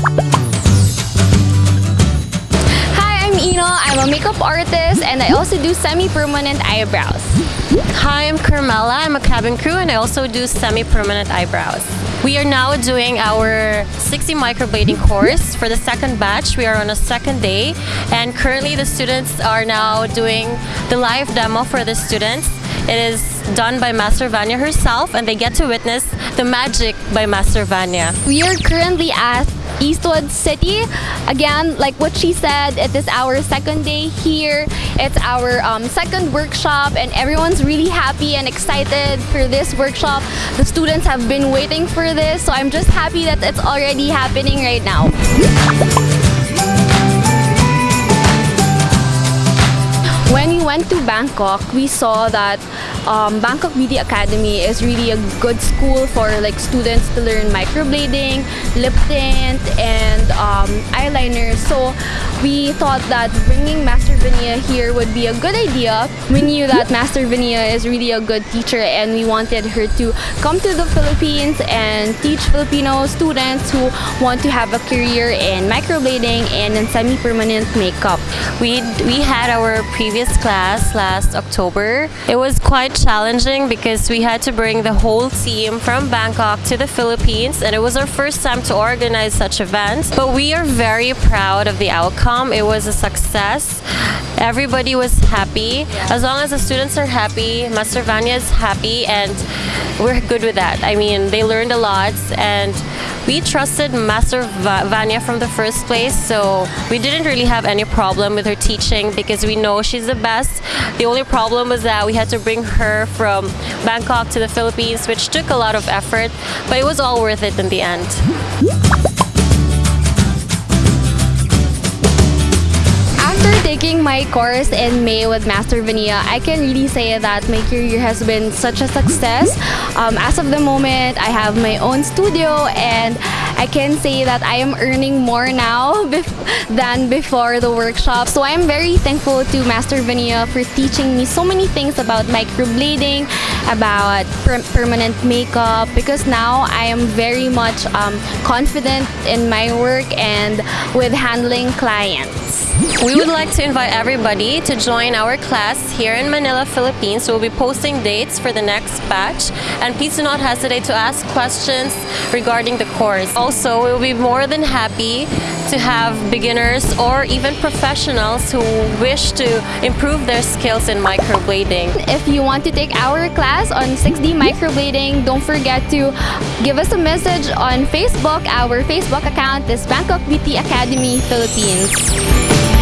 Hi, I'm Ino. I'm a makeup artist and I also do semi-permanent eyebrows. Hi, I'm Carmela. I'm a cabin crew and I also do semi-permanent eyebrows. We are now doing our 6D microblading course for the second batch. We are on a second day and currently the students are now doing the live demo for the students. It is done by Master Vanya herself and they get to witness the magic by Master Vanya. We are currently at Eastwood City. Again, like what she said, it is our second day here. It's our um, second workshop and everyone's really happy and excited for this workshop. The students have been waiting for this, so I'm just happy that it's already happening right now. When we went to Bangkok, we saw that um, Bangkok Beauty Academy is really a good school for like students to learn microblading, lip tint, and um, eyeliner. So we thought that bringing Master Vinia here would be a good idea. We knew that Master Vinia is really a good teacher and we wanted her to come to the Philippines and teach Filipino students who want to have a career in microblading and in semi-permanent makeup. We, we had our previous class last October. It was quite challenging because we had to bring the whole team from Bangkok to the Philippines and it was our first time to organize such events. But we are very proud of the outcome. It was a success. Everybody was happy. As long as the students are happy, Master Vanya is happy and we're good with that. I mean, they learned a lot and we trusted Master Vanya from the first place, so we didn't really have any problem with her teaching because we know she's the best. The only problem was that we had to bring her from Bangkok to the Philippines, which took a lot of effort, but it was all worth it in the end. Taking my course in May with Master Vania, I can really say that my career has been such a success. Um, as of the moment, I have my own studio and I can say that I am earning more now than before the workshop. So I am very thankful to Master Vania for teaching me so many things about microblading, about per permanent makeup because now I am very much um, confident in my work and with handling clients. We would like to invite everybody to join our class here in Manila, Philippines. We'll be posting dates for the next batch and please do not hesitate to ask questions regarding the course. Also, we'll be more than happy to have beginners or even professionals who wish to improve their skills in microblading. If you want to take our class on 6D microblading, don't forget to give us a message on Facebook. Our Facebook account is Bangkok Beauty Academy Philippines.